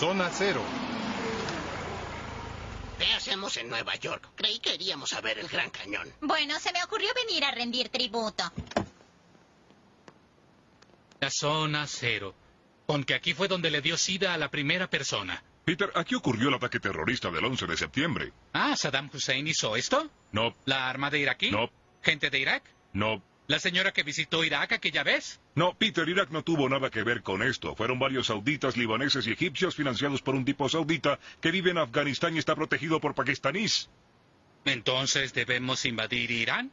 Zona Cero. ¿Qué hacemos en Nueva York? Creí que iríamos a ver el Gran Cañón. Bueno, se me ocurrió venir a rendir tributo. La zona cero. Porque aquí fue donde le dio sida a la primera persona. Peter, aquí ocurrió el ataque terrorista del 11 de septiembre. Ah, ¿Saddam Hussein hizo esto? No, ¿La armada iraquí? No. ¿Gente de Irak? no, ¿La señora que visitó Irak aquella vez? no, Peter, Irak no tuvo nada que ver con esto. Fueron varios sauditas, libaneses y egipcios financiados por un tipo saudita que vive en Afganistán y está protegido por pakistaníes. Entonces, ¿debemos invadir Irán?